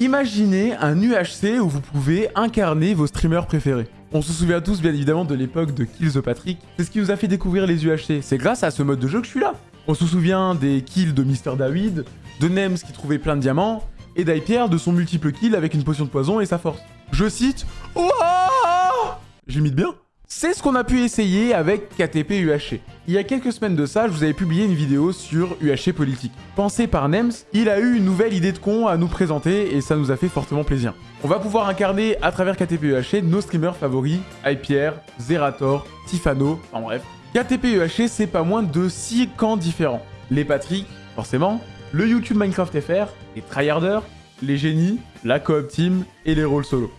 Imaginez un UHC où vous pouvez incarner vos streamers préférés. On se souvient tous bien évidemment de l'époque de Kills the Patrick. C'est ce qui nous a fait découvrir les UHC. C'est grâce à ce mode de jeu que je suis là. On se souvient des kills de Mr. David, de Nems qui trouvait plein de diamants, et d'Hypierre de son multiple kill avec une potion de poison et sa force. Je cite J'imite bien c'est ce qu'on a pu essayer avec KTP UHC. Il y a quelques semaines de ça, je vous avais publié une vidéo sur UHC politique. Pensé par Nems, il a eu une nouvelle idée de con à nous présenter et ça nous a fait fortement plaisir. On va pouvoir incarner à travers KTP UHC nos streamers favoris, Hypierre, Zerator, Tifano, en bref. KTP UHC, c'est pas moins de 6 camps différents. Les Patrick, forcément, le YouTube Minecraft FR, les tryharders, les génies, la coop team et les rôles solo.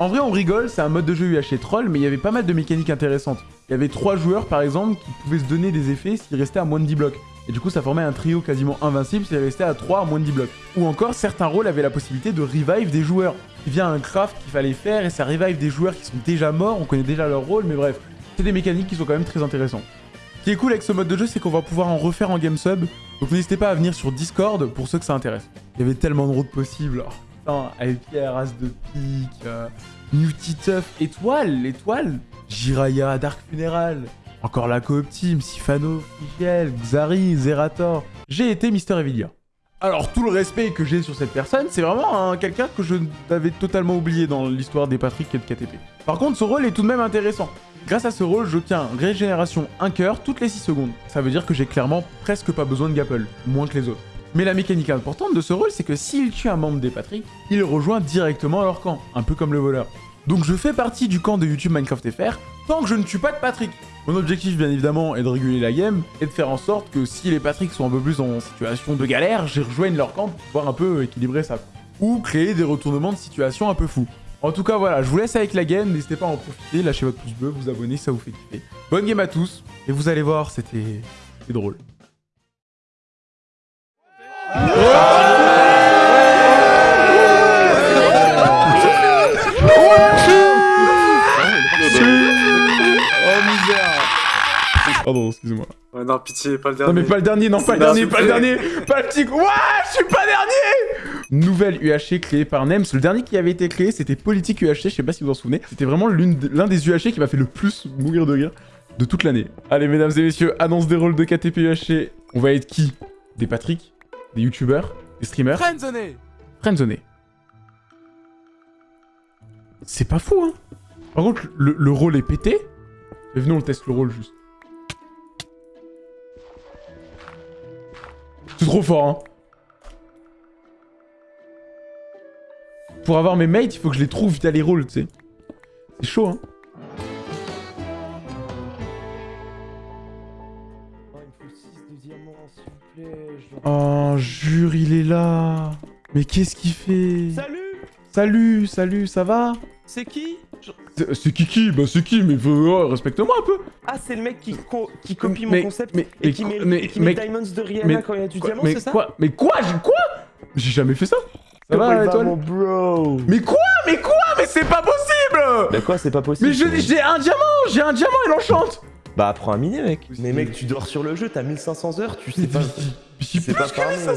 En vrai, on rigole, c'est un mode de jeu UHC troll, mais il y avait pas mal de mécaniques intéressantes. Il y avait trois joueurs, par exemple, qui pouvaient se donner des effets s'ils restaient à moins de 10 blocs. Et du coup, ça formait un trio quasiment invincible s'ils restaient à 3 à moins de 10 blocs. Ou encore, certains rôles avaient la possibilité de revive des joueurs. Il y a un craft qu'il fallait faire et ça revive des joueurs qui sont déjà morts, on connaît déjà leur rôle, mais bref. C'est des mécaniques qui sont quand même très intéressantes. Ce qui est cool avec ce mode de jeu, c'est qu'on va pouvoir en refaire en game sub. Donc n'hésitez pas à venir sur Discord pour ceux que ça intéresse. Il y avait tellement de routes possibles. Oh, putain, avec Pierre, As de pique, euh, Nutituff, Étoile, Étoile, Jiraya, Dark Funeral, encore la coop team, Sifano, Figiel, Xari, Zerator. J'ai été Mister Evilia. Alors tout le respect que j'ai sur cette personne, c'est vraiment quelqu'un que je n'avais totalement oublié dans l'histoire des Patrick et de KTP. Par contre, ce rôle est tout de même intéressant. Grâce à ce rôle, j'obtiens régénération 1 cœur toutes les 6 secondes. Ça veut dire que j'ai clairement presque pas besoin de Gapple, moins que les autres. Mais la mécanique importante de ce rôle, c'est que s'il tue un membre des Patrick, il rejoint directement leur camp, un peu comme le voleur. Donc je fais partie du camp de YouTube Minecraft FR tant que je ne tue pas de Patrick. Mon objectif, bien évidemment, est de réguler la game et de faire en sorte que si les Patrick sont un peu plus en situation de galère, j'y rejoigne leur camp pour pouvoir un peu équilibrer ça. Ou créer des retournements de situation un peu fous. En tout cas, voilà, je vous laisse avec la game. N'hésitez pas à en profiter, lâchez votre pouce bleu, vous abonner, ça vous fait kiffer. Bonne game à tous. Et vous allez voir, c'était drôle. Pardon, excusez-moi. non, pitié, pas le dernier. Non, mais pas le dernier, non, pas le dernier, pas le dernier, pas le petit. Ouah, je suis pas dernier Nouvelle UHC créée par Nems. Le dernier qui avait été créé, c'était Politique UHC, je sais pas si vous vous en souvenez. C'était vraiment l'un des UHC qui m'a fait le plus mourir de rire de toute l'année. Allez, mesdames et messieurs, annonce des rôles de KTP UHC. On va être qui? Des Patrick? Des youtubeurs Des streamers Friendzoné Friendzoné. C'est pas fou, hein Par contre, le, le rôle est pété. Venez, on teste le rôle juste. C'est trop fort, hein. Pour avoir mes mates, il faut que je les trouve via les rôles, tu sais. C'est chaud, hein. Oh, jure, il est là. Mais qu'est-ce qu'il fait? Salut! Salut, salut, ça va? C'est qui? C'est qui qui? Bah c'est qui? Mais oh, respecte-moi un peu. Ah, c'est le mec qui, qui copie mon concept et qui met, mais, qui met Diamonds de Rihanna quand il y a du diamant, c'est ça quoi? Mais quoi? Quoi? J'ai jamais fait ça. Ça va, va mon bro. Mais quoi? Mais quoi? Mais c'est pas possible! Mais quoi, c'est pas possible Mais j'ai un diamant J'ai un diamant et l'enchante Bah apprends à miner, mec Mais mec, tu dors sur le jeu, t'as 1500 heures, tu sais pas... C'est pas que 1500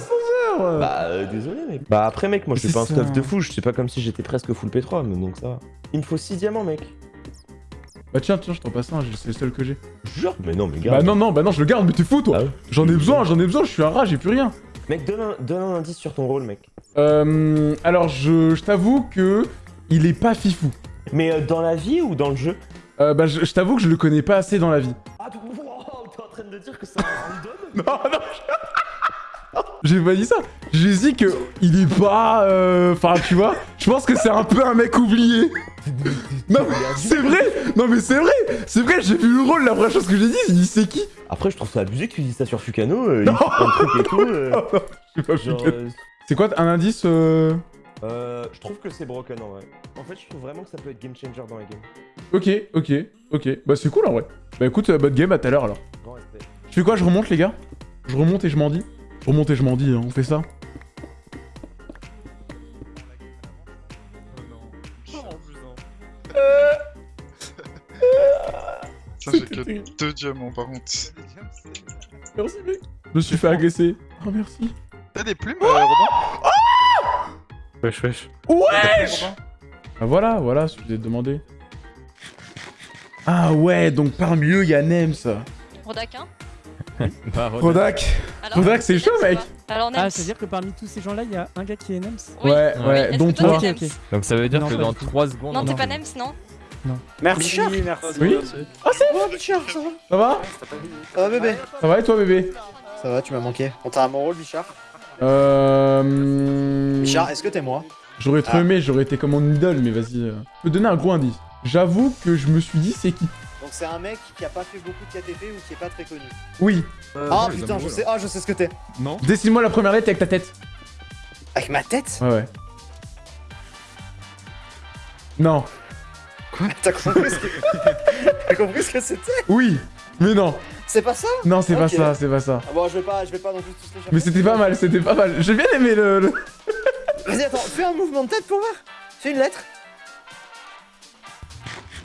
heures Bah euh, désolé, mec Bah après, mec, moi je suis pas un stuff de fou, je sais pas comme si j'étais presque full P3, mais donc ça va. Il me faut 6 diamants, mec bah tiens, tiens, je t'en passe un, c'est le seul que j'ai. Jure Mais non, mais garde. Bah non, non, bah non, je le garde, mais t'es fou, toi ah J'en ai besoin, j'en ai besoin, je suis un rat, j'ai plus rien. Mec, donne un, donne un indice sur ton rôle, mec. Euh, alors, je, je t'avoue que il est pas fifou. Mais euh, dans la vie ou dans le jeu? Euh, Bah, je, t'avoue que je le connais pas assez dans la vie. Ah, t'es en train de dire que c'est un random Non, non, j'ai pas dit ça. J'ai dit que il est pas... Euh, enfin, tu vois, je pense que c'est un peu un mec oublié. non, c'est vrai Non, mais c'est vrai C'est vrai, j'ai vu le rôle, la première chose que j'ai dit, il dit c'est qui? Après, je trouve ça abusé que tu dis ça sur Fukano, euh, il fait un truc et tout. Euh, pas euh, C'est quoi un indice euh... euh... Je trouve que c'est broken en vrai. En fait, je trouve vraiment que ça peut être game changer dans la game. Ok, ok, ok. Bah, c'est cool en vrai. Bah, écoute, bonne game, à tout à l'heure alors. Grand respect. Je fais quoi Je remonte, les gars? Je remonte et je m'en dis Je remonte et je m'en dis, hein. on fait ça Ça, j'ai que deux diamants par contre. Merci, mec. Je me suis fait agresser. Oh, merci. T'as des plumes, euh, Robin? Wesh, wesh. Wesh Ah voilà, voilà ce que je vous ai demandé. Ah ouais, donc parmi eux, il y a Nems. Rodak, hein Rodak. Alors, Rodak, c'est chaud, mec. Alors, Nems. Ah, c'est-à-dire que parmi tous ces gens-là, il y a un gars qui est Nems Oui. Ouais, Oui, ouais, que toi. Donc ça veut dire Non, que dans du tout. 3 secondes. Non, on t'es pas Nems, non Merci, merci. Oui Bichard, ça va Ça va Ça va bébé Ça va et toi, bébé? Ça va, tu m'as manqué. On t'a à mon rôle, Bichard Euh... Bichard, est-ce que t'es moi? J'aurais trop Ah. aimé, j'aurais été comme mon idole, mais vas-y. euh. Je peux te donner un gros indice. J'avoue que je me suis dit c'est qui? Donc c'est un mec qui a pas fait beaucoup de KTP ou qui est pas très connu? Oui. ah putain, je sais, ah je sais ce que t'es. Non Dessine-moi la première lettre avec ta tête. Avec ma tête? Ouais, ouais. Non. T'as compris ce que... T'as compris ce que c'était? Oui. Mais non. C'est pas ça Non, c'est pas ça, c'est pas ça. ah Bon, je vais pas, je vais pas non plus tous les. Mais c'était pas mal, c'était pas mal. J'ai bien aimé le... le- Vas-y, attends, fais un mouvement de tête pour voir. Fais une lettre.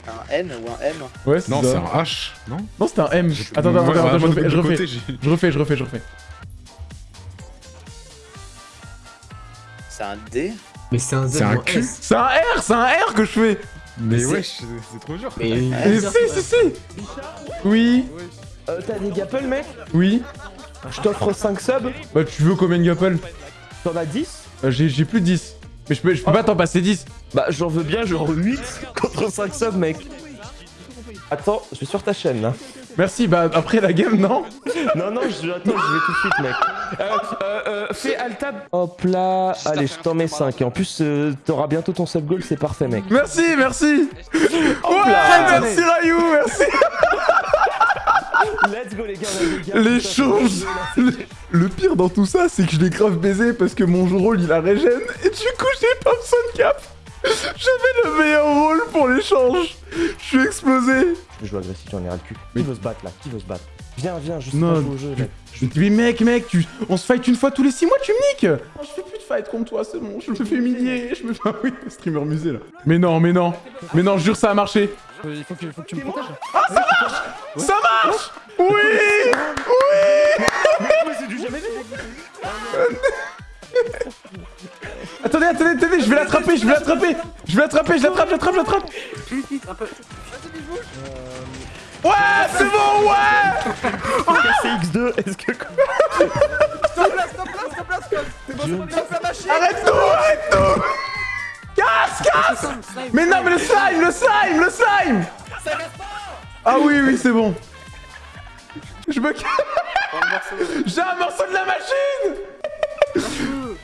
Un N ou un M Ouais, c'est Non, c'est un H, non Non, c'était un M. Attends, attends, Ouais, attends, attends, je refais, je refais. Je refais, je refais, je refais. C'est un D Mais c'est un Z C'est un. S. C'est un R, c'est un R que je fais. Mais c'est- wesh, c'est c'est trop dur. Mais Mais si, si, si. Oui, Euh, t'as des gapples, mec oui. Je t'offre 5 subs. Bah, tu veux combien de gapples T'en as 10 Euh, J'ai plus de 10. Mais je peux, je peux pas t'en passer 10. Bah, j'en veux bien, genre 8 contre 5 subs, mec. Attends, je suis sur ta chaîne là. Merci, bah après la game, non Non, non, je, attends, je vais tout de suite, mec. Euh, euh, euh, fais Altab. Hop là. Allez, je t'en mets 5. Et en plus, euh, t'auras bientôt ton sub goal, c'est parfait, mec. Merci, merci Hop Ouais, là. merci Rayou, merci Let's go, les gars. on a. Les choses le, pire dans tout ça, c'est que je l'ai grave baisé parce que mon rôle il a régène et du coup j'ai pas besoin de cap J'avais le meilleur rôle pour l'échange Je suis explosé Je joue agressif, j'en ai ras le cul. Qui veut se battre là? Qui veut se battre? Viens, viens, je sais Non, pas jouer au jeu, mec. Je me dis, mais mec, mec, tu... on se fight une fois tous les 6 mois, tu me niques Non, Je fais plus fight contre toi, c'est bon, je me fais humilier, je me fais... Ah oui, streamer musée là. Mais non, mais non, mais non, jure ça a marché. Il faut que, faut que tu me protèges. Ça marche Oui Oui Attendez, attendez, attendez, je vais l'attraper, je vais l'attraper. Je vais l'attraper, je l'attrape, je l'attrape, je l'attrape. Ouais, c'est bon, ouais C'est X2, est-ce que. Mais non, mais le slime, le slime, le slime Ah oui, oui, c'est bon. Je me casse J'ai un morceau de la machine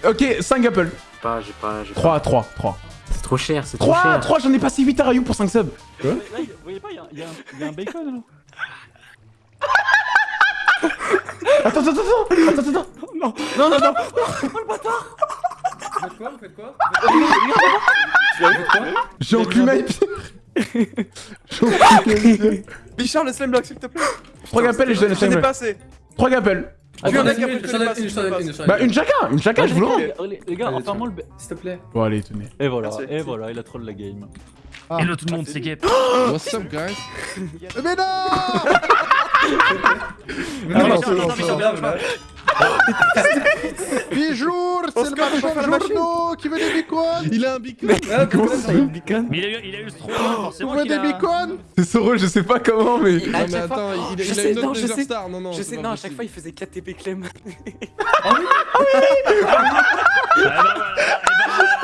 Ok, 5 apples. Pas, j'ai pas, j'ai pas. 3, 3, 3. C'est trop cher, c'est trop 3, cher. 3, j'en ai passé 8 à Rayou pour 5 subs. Là, il- vous voyez pas, il y a- il y, a un- il y a un bacon là Attends, attends, attends, attends, attends, attends. Non, non, non, non block, s'il te plaît. 3 appels et je donne le J'en ai slime. pas assez. 3 appels. De une, j'en ai une, j'en ai Bah, une. chacun, une chacun, je vous le rends. Les, gars, enfin-moi le. S'il te plaît. Bon, allez, tenez. Et voilà, et voilà, il a troll la game. Hello tout le monde, c'est Gap. What's up, guys? Mais non Ah, non, attends, Bichard, viens, viens. Bijour C'est le marchand de journaux qui veut des bacon Il a un bicon Ah, Mais il a eu, il a eu le strong, Vous forcément voulez qu'il des a... bacon C'est ce rôle, je sais pas comment, mais. Non mais attends, il, il a une non, autre sais. Star, non non. Je sais, non, à chaque fois il faisait 4 TP Clem. Ah bah voilà,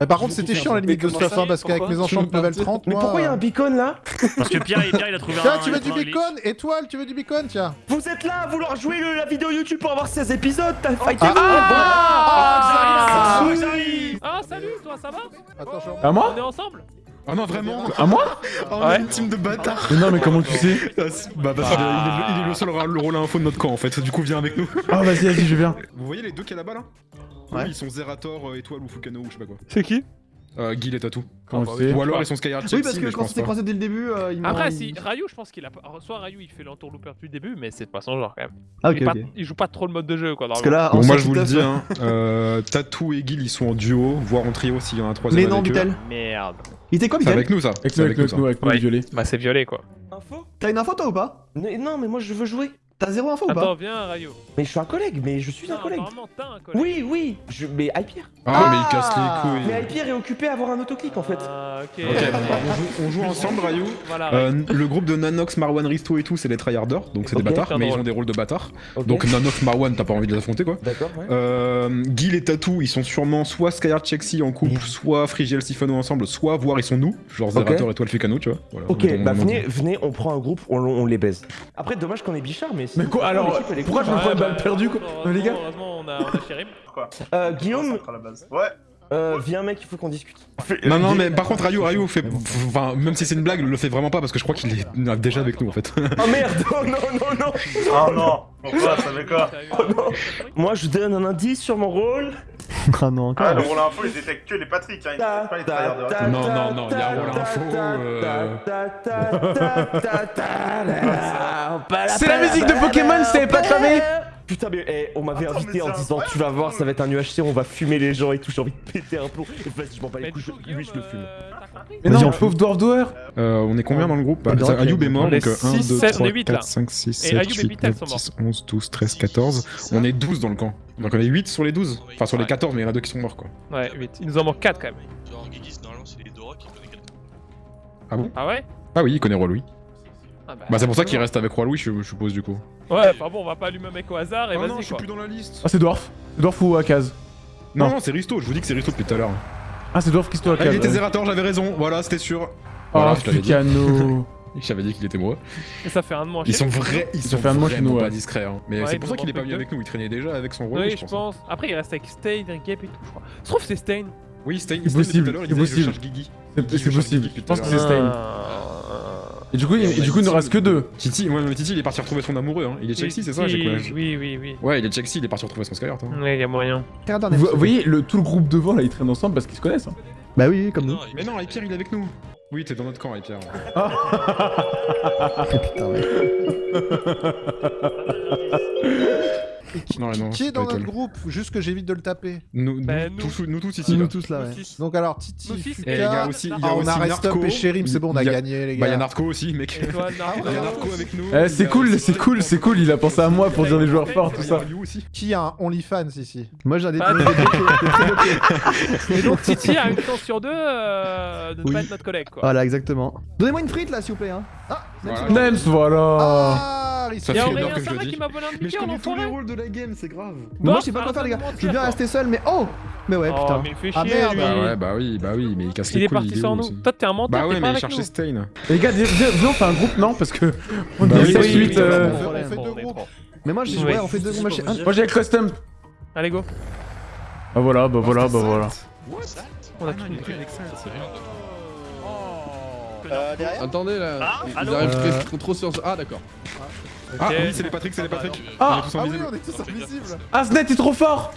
Mais par contre, c'était chiant la limite de ça hein, parce qu'avec mes enchants de level 30, Mais pourquoi il y a un euh, beacon là? Parce que Pierre, Pierre, il a trouvé un... Tiens, tu veux du bacon? Étoile, tu veux du bacon? Tiens. Vous êtes là à vouloir jouer le- la vidéo YouTube pour avoir 16 épisodes T'as fighté Ah, vous j'arrive Ah salut toi ça va? Attends, je... À moi? On est ensemble? Ah non, vraiment. À moi? Oh, on est une team de bâtards. Mais non, mais comment tu sais? Ah, Bah parce qu'il est, il est le- il est le seul rôle rôle info de notre camp en fait, du coup viens avec nous. Ah, vas-y, vas-y, je viens. Vous voyez les deux qu'il y a là-bas là? Ouais. Oui, ils sont Zerator, euh, Étoile ou Fukano ou je sais pas quoi. C'est qui? Euh, Guil et Tatou. Bah Ou alors ils sont Skyhard Oui, parce que mais quand on pas. croisés dès le début, euh, il m'a. Après si Ryu je pense qu'il a pas- soit Ryu il fait l'entourlooper depuis le début mais c'est pas son genre quand même. Ah, il, pas- joue pas trop le mode de jeu quoi Parce que là, Bon, en moi je vous le dis, stuff- hein, euh, Tatou et Guil ils sont en duo, voire en trio s'il y en a un troisième Mais non, avec eux. Bitel. Merde. Il était quoi, Bitel avec nous ça. Avec avec avec nous avec nous, les violets. Bah c'est violé quoi. Info? T'as une info toi ou pas? Non, mais moi je veux jouer. T'as zéro info ou Attends, pas viens, Rayo. Mais je suis un collègue, mais je suis un collègue. apparemment, t'as un collègue. Oui, oui, je... mais Hypierre. Ah, mais il casse les Mais couilles. Hypierre est occupé à avoir un autoclic en fait. Ah, ok. Ok, bon, bah, on, joue, on joue ensemble. Voilà, Rayo. Euh, le groupe de Nanox, Marwan, Risto et tout, c'est des tryharders, donc c'est des bâtards, mais ils ont des rôles de bâtards. Donc Nanox, Marwan, t'as pas envie de les affronter quoi. D'accord, ouais. Euh, Gil et Tatou, ils sont sûrement soit Skyheart Chexy en couple, soit Frigiel Sifano ensemble, soit voire ils sont nous, genre Zerator et Toile Ficano, tu vois. Voilà, Ok, on- bah on- venez, venez, on prend un groupe, on, on les baise. Après, dommage qu'on ait Bichard, mais. Mais quoi, alors, pourquoi je me prends une balle bah, perdue, quoi les gars Heureusement, on a, on. Euh, Guillaume. Ouais. euh, viens mec, il faut qu'on discute. Non, non, mais par contre, Rayou, Rayou, fait... enfin, même si c'est une blague, le fait vraiment pas parce que je crois qu'il est déjà avec nous en fait. Oh merde, oh non, non, non Oh non Pourquoi Ça fait quoi Oh. Moi, je donne un indice sur mon rôle. Ah non, encore. Ah, le rôle info, il détecte que les Patrick, hein, il Ta, détecte pas les tryharders. ta, Non, non, non, il y a rôle info, euh. C'est la musique de Pokémon, si t'avais pas cramé Putain mais eh, on m'avait invité en disant tu vas voir ça va être un UHC on va fumer les gens et tout j'ai envie de péter un plomb et vas-y je m'en bats les couilles lui je le fume euh, Mais non, on pauvre Dwarf Doer Euh, on est combien dans le groupe? Bah, Ayoub est mort, On est donc 1, six, 2, sept, on 3, est huit, là. 4, 5, 6, Et 7, Ayoub et 8, Pitel 9, sont morts. 10, 11, 12, 13, 14. On est 12 dans le camp. Donc on est 8 sur les 12. Enfin sur les Ouais. 14, mais il y en a deux qui sont morts quoi. Ouais, 8. Il nous en manque 4 quand même. Genre, normalement, c'est les Dora qui connaissent. Ah bon? Ah ouais? Ah oui, il connaît Roi Louis. Ah bah, Bah c'est pour ça qu'il reste avec Roi Louis, je je suppose du coup. Ouais, enfin bon, on va pas allumer un mec au hasard et Oh non, vas-y je suis plus dans la liste. Ah, c'est Dwarf. Dwarf ou Akaz Non, Non. non, c'est Risto, je vous dis que c'est Risto depuis tout à l'heure. Ah, c'est Dwarf qui se tourne Ah, il était. Zerator, j'avais raison, voilà, c'était sûr. Oh, Voilà, je dit. Pucano. J'avais dit qu'il était moi. Et ça fait un de moins Ils chez sont nous. vrais, ils Ça sont fait un de moins chez vraiment nous, pas ouais. discrets. Hein. Mais Ouais, c'est pour ça qu'il est pas venu avec nous, il traînait déjà avec son Roi Oui, je je pense. Après, il reste avec Stain, Gap et tout, je crois. Se trouve, c'est Stain. Oui, C'est Stein, possible, tout à l'heure, il c'est je possible. C'est je possible. Je pense que c'est. Stain. Et du coup, il, Et on et a du coup, il ne reste que deux. Titi, ouais, mais Titi, il est parti retrouver son amoureux. Hein. Il est Chelsea, c'est ça j'ai Oui, quoi oui, oui, oui. Ouais, il est Chelsea, il est parti retrouver son Skyheart. Hein. Ouais, y a moyen. Vous, vous voyez, le, tout le groupe devant, là, ils traînent ensemble parce qu'ils se connaissent. hein. Bah oui, oui, comme nous. Non, Mais non, Pierre, il est avec nous. Oui, t'es dans notre camp, Pierre. Ah, putain, ouais. Et qui, Non, qui- non, qui est dans notre groupe Juste que j'évite de le taper. Nous, Bah, nous, nous. tous, nous tous ici. Nous là. tous là, ouais. Nous six. Donc alors, Titi, Fuka... Il y a aussi, il y a Ah, on aussi a Narco. Restop et Sherim, c'est bon, on a gagné, les Bah, il y a gars. Narco aussi, mec. Il y a Narco avec nous. Eh, c'est cool, c'est cool, c'est cool. Il a pensé à moi pour dire des joueurs forts, tout ça. Qui a un OnlyFans ici Moi j'ai un Ah. Et donc, Titi a une chance sur deux euh, de ne pas être notre collègue, quoi. Voilà, exactement. Donnez-moi une frite là, s'il vous plaît. Hein. Ah. Nems, voilà. Ah, Ça Rissi. Y'a fait une heure que je ça dis. qui m'a volé un Mais je connais tous les rôles de la game, c'est grave. Mais moi je sais pas quoi faire, les gars. Je veux bien rester seul, mais oh Mais ouais, Oh, putain. il Ah, merde. Bah ouais, bah oui, bah oui, mais il casse Il les est couilles. parti est sans où, nous. Toi, t'es un menteur, Bah ouais, mais il avec cherchait. Et les gars, viens, on fait un groupe, non Parce que on Bah ça euh, est groupes. trop. Mais moi, Oui. ouais, on fait deux groupes. Moi j'ai le custom. Allez, go. Ah voilà, bah voilà, bah voilà. On a tout Euh, derrière Attendez là, Ah, ils allô arrivent Euh. très- trop, trop sur. Ah d'accord. Ah Ok. oui, c'est les Patrick, c'est les Patrick. Ah On est tous Ah oui, invisibles. on est tous invisibles. Ah, Snet, t'es trop fort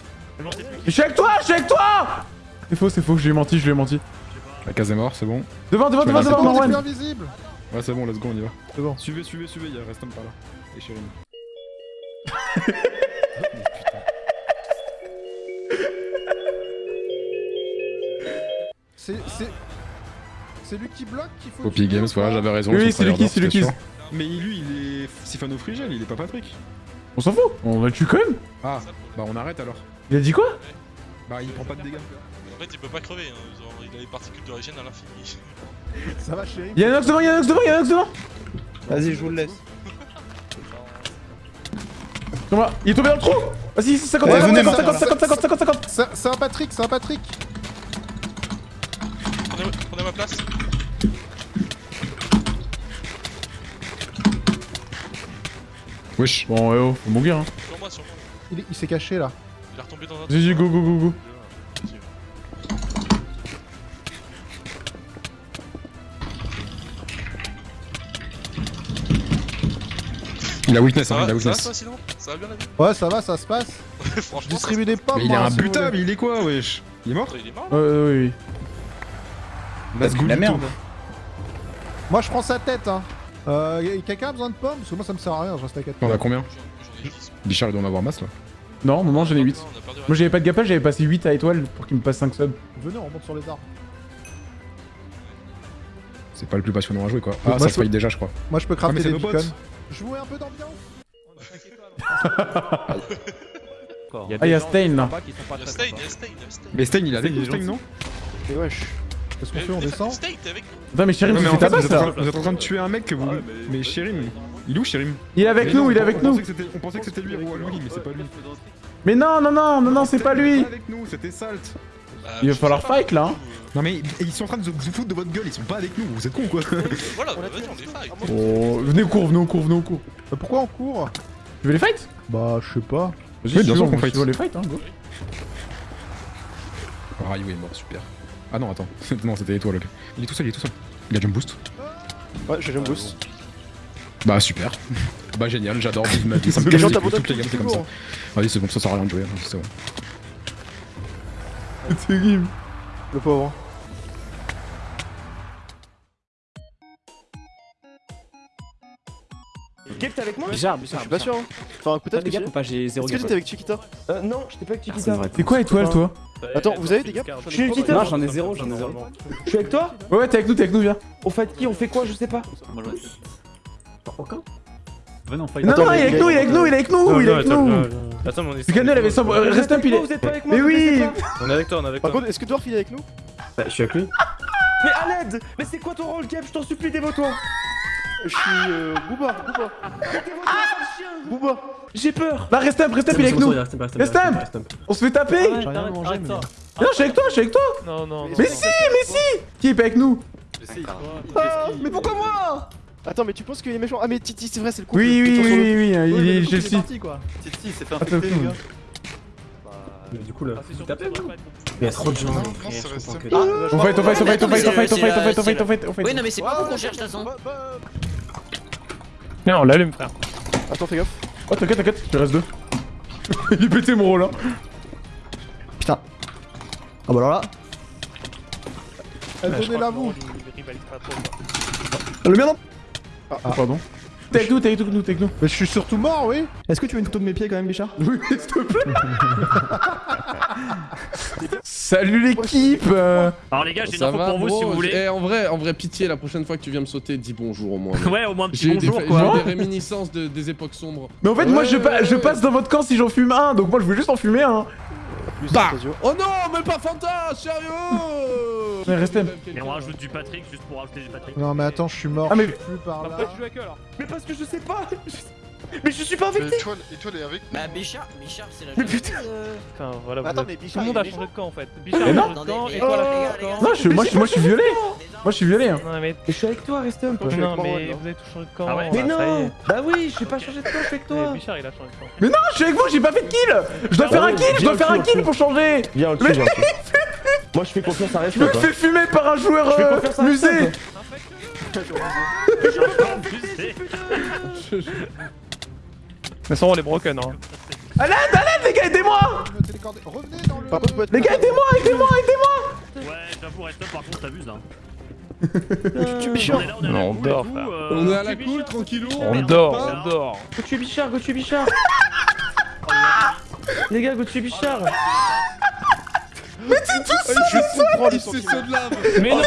Je suis avec toi, je suis avec toi C'est faux, c'est faux, je lui ai menti, je lui ai menti. La case est mort, c'est bon. Devant, devant, devant, devant, bon, on est plus Marwan invisible. Ouais, c'est bon, let's go, on y va. C'est bon. Suivez, suivez, suivez, il reste un par là. Et Chérim. C'est c'est c'est lui qui bloque qu'il faut. Poppy Games, voilà, j'avais raison. Oui, c'est lui qui, tryharder, c'est lui c'était qui. sûr. Mais lui, il est Sifano Frigel, il est pas Patrick. On s'en fout, on va le tuer quand même. Ah, bah on arrête alors. Il a dit quoi? Bah il prend pas de dégâts. En fait, il peut pas crever, hein. il a les particules d'origine à l'infini. Ça va, chérie? Il y a un ox devant, il y a un ox devant, il y a un ox devant Vas-y, je vous le laisse. Il est tombé dans le trou Vas-y, 50, Ouais, 50, venez, 50, maintenant. 50, 50, 50, 50 C'est un Patrick, c'est un Patrick. Prenez ma place. Wesh. Bon, ouais, oh, faut mourir, hein. Sur moi, sur moi. Il, il s'est caché là. Il est retombé dans un Vas-y, go, go, go, go. Il a weakness, Ça hein, il a va, ça va, weakness. sinon Ça va bien la vie Ouais, ça va, ça se passe. Je Franchement, distribue des pommes. Mais il est imbutable, voulez. il est quoi, wesh? Il est mort? Il est mort Ouais, ouais, oui, oui. Go, La merde. tout. Moi, je prends sa tête, hein. Euh, quelqu'un a besoin de pommes Parce que moi, ça me sert à rien, je reste à 4 On a combien J'en ai 10. Bichard, il doit en avoir masse là. Non, au moment j'en ai 8. On a perdu Moi j'avais pas de gapage, j'avais passé 8 à étoile pour qu'il me passe 5 subs. Venez, on monte sur les arbres. C'est pas le plus passionnant à jouer quoi. Moi, Ah, ça se paye déjà, je crois. Moi, je peux Ah, crafter c'est des beacons. Jouer un peu d'ambiance Ah, y'a Stain là. Il y a Stain, il y a Stain, il y a Stain. Mais Stain, il a avec Stain, non Et wesh. Qu'est-ce qu'on Mais- fait On descend Attends, mais Chérim, Non, tu mais fais ta vous en là train- vous êtes en train de tuer un mec que vous. Mais Chérim, il est où Chérim Il est avec nous, non, il est on- avec on nous On pensait que c'était lui, Louis, mais c'est pas lui. Mais non, non, non, non, non, c'est pas lui Il avec nous, c'était Salt. Bah, Il va falloir fight là hein. Non mais ils sont en train de se foutre de votre gueule, ils sont pas avec nous, vous êtes cons quoi. Voilà, bah, vas-y, on les fight. Oh, venez au cours, venez au cours, venez au cours. Bah, Pourquoi on court? Tu veux les fight Bah, je sais pas. Vas-y, bien sûr tu veux, qu'on on- fight. tu veux les fight, hein, go. Oh, Ryu est mort, super. Ah non, attends. non, c'était étoile. ok. Il est tout seul, il est tout seul. Il a jump boost. Ouais, j'ai jump boost. Bah super. bah génial, j'adore vivre ma vie. Ça me Les gens les toutes gammes, c'est comme ça. toujours. Vas-y, c'est bon, ça sert à rien de jouer. hein, c'est bon. C'est game. Le pauvre. Kep, t'es avec moi Bizarre, Je bizarre. suis pas sûr. Hein. Enfin, tu ou pas J'ai zéro Est-ce que gap. t'étais avec Chiquita Euh, non, j'étais pas avec Personne Chiquita. T'es quoi étoile toi Attends, vous avez des gaps Je suis Chiquita Non, j'en ai zéro, j'en ai zéro. Je suis avec toi Ouais, ouais, t'es avec nous, t'es avec nous, viens. On fight qui On fait quoi Je sais pas. Aucun. Non, Attends, non, il est avec nous, il est avec nous, il est avec nous, il est avec nous. Attends, mais on est. Picanel avait 100. euh, Reste un moi Mais oui On est avec toi, on est avec Par toi. contre, est-ce que Dwarf il est avec nous? Bah, je suis avec lui. Mais à l'aide Mais c'est quoi ton rôle, Kep Je t'en supplie, dévote-toi Je suis euh, Booba, Booba. Booba. J'ai peur Bah, reste un, reste un, il est avec nous. Reste un On se fait taper mais. Non, je suis avec toi, je suis avec toi Non, non. Mais si, mais si Qui est pas avec nous Ah, mais pourquoi moi Attends, mais tu penses qu'il est méchant Ah, mais Titi, c'est vrai, c'est le coup. Oui, oui, oui, oui, oui, il mais est le Chelsea. parti, quoi. Titi s'est fait infecter, les gars. Du coup, là. Ah, c'est Il y a trop de gens. C'est je Ah, on fight, on fight, on fight, on fight, on fight, on fight, on fight, on fight, on fight. Oui, non, mais c'est pas vous qu'on cherche, de toute façon. Non, on l'allume, frère. Attends, fais gaffe. Oh, t'inquiète, t'inquiète, il reste deux. Il est pété mon rôle hein. Putain. Ah bah alors là. Je Donnez-la vous. Le mien non Ah, pardon. T'es avec nous, t'es avec nous, t'es avec nous. Mais je suis surtout mort, oui. Est-ce que tu veux une photo de mes pieds quand même, Bichard? Oui, s'il te plaît. Salut l'équipe Alors, les gars, j'ai une Ça info va, pour vous si vous voulez. Eh, en vrai, en vrai, pitié, la prochaine fois que tu viens me sauter, dis bonjour au moins. Ouais, au moins un petit J'ai bonjour j'ai quoi. eu des réminiscences de- des époques sombres. Mais en fait, moi, Ouais, je, pa- ouais, je ouais. passe dans votre camp si j'en fume un, donc moi, je veux juste en fumer un. Plus Bah. Oh non, mais pas Fanta, sérieux Mais restez- Et on rajoute du Patrick juste pour rajouter du Patrick. Non, mais attends, je suis mort. Ah, mais- Je suis plus par là. Avec eux alors Mais parce que je sais pas Mais je suis pas Mais infecté Étoile, Étoile est avec nous. Bah, Bichard, Bichard, c'est la Mais putain. euh. Voilà, Attends, mais tout Bichard, le monde a est changé de camp en fait. Bichard a changé de camp changé de camp. Non, moi, je, moi, je suis violé. Moi, je suis violé. Hein. Non, mais. Mais je suis avec toi, reste un peu. Non, mais là. vous avez tous changé de camp. Ah ouais Mais bah, ça non. Bah oui, je suis pas changé de camp, je suis avec Mais toi Bichard, il a changé de camp. Mais non, je suis avec vous, j'ai pas fait de kill. Je dois Ah faire ouais, un kill, je dois faire au un kill au pour changer. Viens, le tue. Moi je fais confiance à Je me Reste. fais fumer par un joueur euh, musée. Reste. Toute façon, on est broken. Hein. À l'aide, à l'aide, les gars, aidez-moi. Les gars, aidez-moi, aidez-moi, aidez-moi. Ouais, j'avoue, reste par contre, t'abuses hein. Tu On Bichard. Non, la on dort, tout, euh, On est à la cool, Bichard. tranquillou. On dort, on dort. Go tuer Bichard, go tuer Bichard Les gars, go tuer Bichard Je comprends les C'est sentiments. ceux de lave. Mais non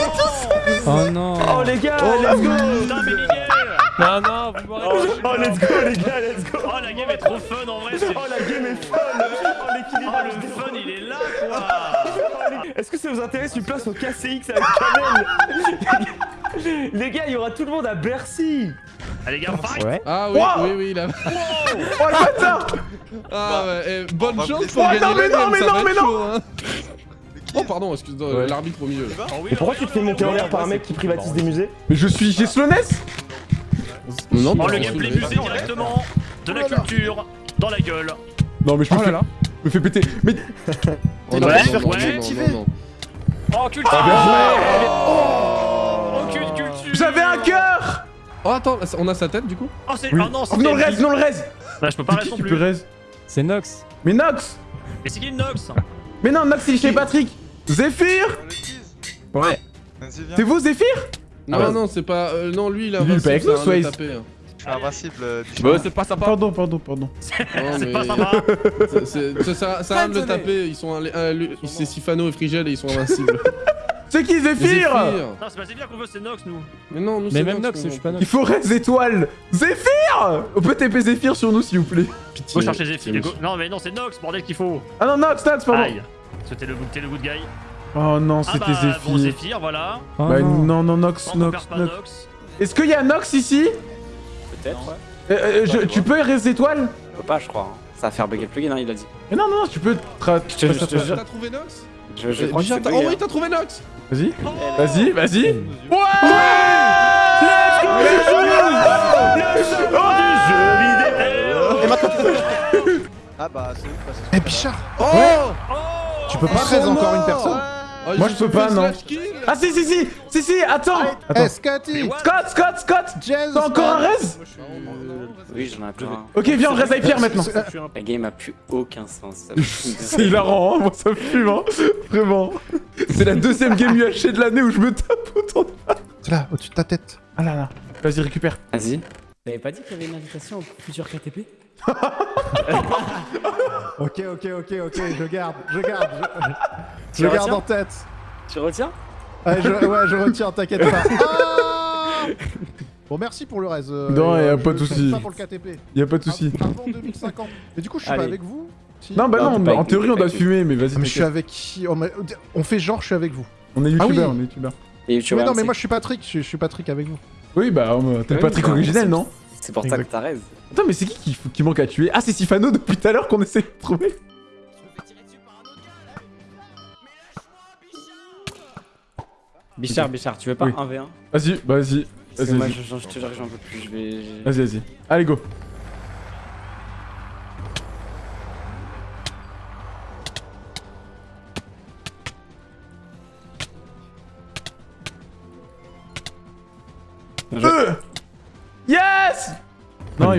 Oh non. Oh les gars, let's go Putain, mais Miguel Non, non, vous m'aurez Oh let's go les gars, let's go Oh, la game est trop fun en vrai. c'est- Oh la game est fun Oh l'équilibre Oh, le fun, il est là quoi. Est-ce que ça vous intéresse une place au KCX avec Kamel Les gars, il y aura tout le monde à Bercy Allez, les gars, fight. Ouais. Ah oui, Wow. oui, oui, là. Oh le bâtard. Ah ouais, eh, bonne va chance pour Oh, gagner non, mais non, mais non, mais non. hein. Oh pardon, excuse-moi, Ouais. l'arbitre au milieu. Oh, Et pourquoi tu te fais monter en l'air par un mec qui privatise des musées Mais je suis chez Slowness. Non, Oh, mais le on gameplay musée directement. De la culture. Dans la gueule. Non, mais je me fais, me fais péter. Mais Oh, aurait dû faire non, non, cultiver. non, non. Oh, culture. Oh, cul- culture. j'avais un cœur. Oh attends, on a sa tête du coup Oh, c'est. Oui. Ah non, Oh, non le reste, non le reste. Bah, je peux pas C'est qui non plus. C'est Nox. Mais Nox. Mais c'est qui le Nox Mais non, Nox il est chez Patrick. Zéphyr. Ouais. C'est vous Zéphyr Non, Ah, non, c'est pas. euh, non, lui il Lui, il est pas avec invincible, nous, Je suis invincible. euh, Bah, c'est pas sympa. Pardon, pardon, pardon. C'est mais- pas sympa. c'est- c'est- Ça ça sert à rien de le taper, ils sont. lui- C'est Sifano et Frigel et ils sont invincibles. C'est qui Zéphyr Non, c'est pas Zéphyr qu'on veut, c'est Nox, nous. Mais non, nous Mais c'est même Nox, je suis pas Nox. Il faut reste étoile Zéphyr On peut TP Zéphyr sur nous, s'il vous plaît. Faut chercher Zéphyr. Non, mais non, c'est Nox, bordel qu'il faut. Ah non, Nox, Nox, pardon Aïe. C'était le, le good guy. Oh non, Ah c'était bah, Zéphyr. bon, Zéphyr, voilà. Oh Bah non. non, non, Nox, Nox. Nox. Est-ce qu'il y a Nox ici? Peut-être. Euh, euh, je- Tu peux reste étoile Je peux pas, je crois. Ça va faire bugger le plugin, hein, il a dit. Mais non, non, tu peux... tra- Je te-. T'as trouvé Nox Je, je Euh, crois que c'est Oh oui, hein. t'as trouvé Nox Vas-y, vas-y, vas-y. Ouais Et maintenant tu peux. Ah bah c'est ouf parce que. Eh, Bichard Oh Tu peux pas raise encore une personne Oh, Moi, ont je peux pas, non. Ah si, si, si Si, si, attends Attends. Eh, Scotty Scott, Scott, Scott T'as encore un raise Oui, j'en ai plus un. Ok, viens, on reste avec Pierre maintenant. La game a plus aucun sens. C'est hilarant, hein, moi ça me fume, hein. Vraiment. C'est la deuxième game UHC de l'année où je me tape autant de... C'est là, au-dessus de ta tête. Ah là là. Vas-y, récupère. Vas-y. T'avais pas dit qu'il y avait une invitation au futur KTP Ok, ok, ok, ok, je garde, je garde. Je, Tu je garde en tête. Tu retiens Ouais, je, ouais, je retiens, t'inquiète pas. Ah bon, merci pour le reste. euh, Non, et, y a euh, pas de fais souci. Ça pour le KTP. Y'a pas de soucis. Avant 2050. Mais du coup, je suis pas avec vous Si Non, bah Non, pas en théorie on doit pas fumer, mais vas-y. Ah, mais je suis avec qui? On, m'a- on fait genre, je suis avec vous. On est Ah oui. youtubeur, on est youtubeur. Mais non, mais moi je suis Patrick, je, je suis Patrick avec vous. Oui, bah, on- t'es Ouais, Patrick bah, originel, non? C'est pour ça que t'as raise. Attends, mais c'est qui qui, qui manque à tuer? Ah, c'est Sifano depuis tout à l'heure qu'on essaie de trouver. Bichard, Bichard, tu veux pas Oui. 1v1 Vas-y, bah, vas-y. Vas-y, moi, vas-y. je, je te jure que j'en peux plus, je vais... Vas-y, vas-y. Allez, go.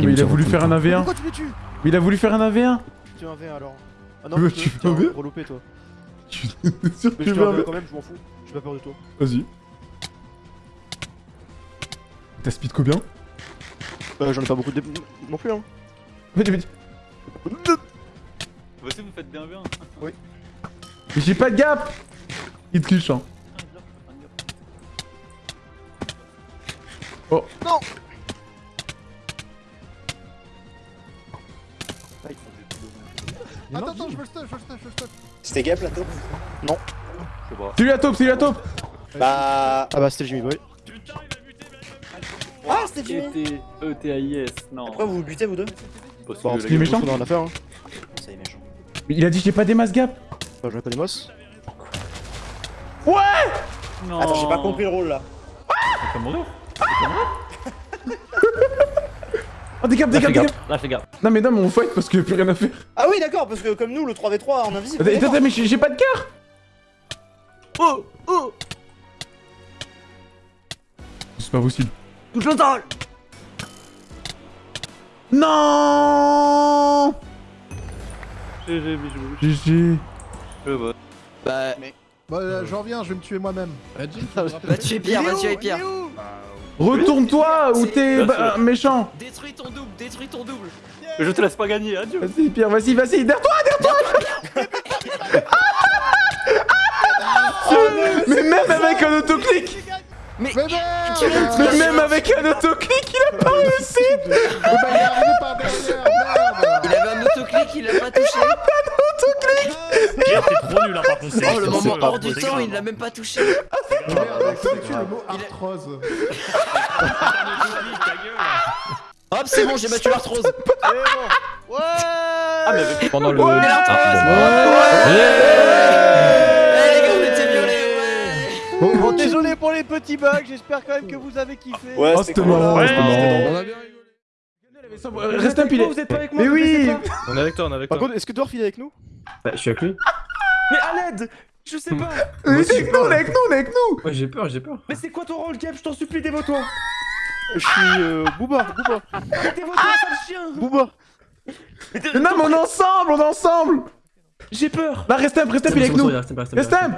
Non, il, il a voulu faire un AV1. Pourquoi tu me tues Mais il a voulu faire un AV1. Tu es un V alors. Ah non, Tu veux- mais tu tu veux un V1 reloupé toi. Je suis sûr que Mais tu je te veux un V1. quand même, je m'en fous. J'ai pas peur de toi. Vas-y. T'as speed combien? Euh, J'en ai pas beaucoup de... non plus hein. Vas-y, vas-y. Voici, vous faites bien bien. Oui. Mais j'ai pas de gap Il triche, hein. Oh. Non Attends, attends, je veux le stuff, je veux le stuff, je veux le stuff. C'était gap la taupe Non. Je. C'est lui la taupe, c'est lui la taupe Bah. Ah bah c'était Jimmy Boy. Ah, c'était Jimmy E-T-A-I-S, non. Pourquoi vous vous butez vous deux la parce qu'il est méchant On a rien à faire hein. Ça est, méchant. Il a dit j'ai pas des masses gap Bah, j'en ai pas des mosses. Ouais Non. Attends, j'ai pas compris le rôle là. Mourir. Des gaps, des gaps, des gaps Là, fais gaffe. Non mais non mais on fight parce qu'il y a plus rien à faire Ah oui, d'accord, parce que comme nous, le 3v3 en invisible. Attends, mais j'ai pas de cœur Oh Oh C'est pas possible. Touche le temps Non GG, bijou. GG. Bah. Bah, euh, j'en reviens, je vais me tuer moi-même. Va tuer Pierre, va tuer Pierre. Retourne-toi ou t'es bah, méchant. Détruis ton double, détruis ton double. Je te laisse pas gagner, adieu. Vas-y Pierre, vas-y, vas-y, derrière toi, derrière toi Mais même avec un autoclic. Mais Mais même avec un autoclic, il a pas réussi. Mais il avait un autoclic, il l'a pas touché. Pierre, t'es trop nul, hein, par contre. c'est- Oh, le moment hors du temps, il l'a même pas touché. Tu le mot arthrose Ta gueule. Hop, c'est bon, j'ai battu l'arthrose. Ouais Ah, mais avec... Pendant le. L'arthrose Ouais Eh les gars, on était violés, ouais Bon, désolé pour les petits bugs, j'espère quand même que vous avez kiffé. Ouais, Oh c'était marrant, Ouais, c'était c'était marrant On a bien rigolé. Reste un pilet Vous êtes pas avec moi Mais oui. On est avec toi, on est avec Par toi. contre, est-ce que Dwarf il est avec nous? Bah, je suis avec lui. Mais à l'aide! Je sais pas. Mais c'est avec nous, on est avec nous, on est avec nous! Ouais, j'ai peur, j'ai peur. Mais c'est quoi ton rôle, Gap Je t'en supplie, dévote-toi Je suis euh, Booba, Booba. Dévote-toi, sale chien. Booba. Mais non mais on est ensemble, on est ensemble. J'ai peur. Là reste up, reste up, il est avec nous. Reste Reste up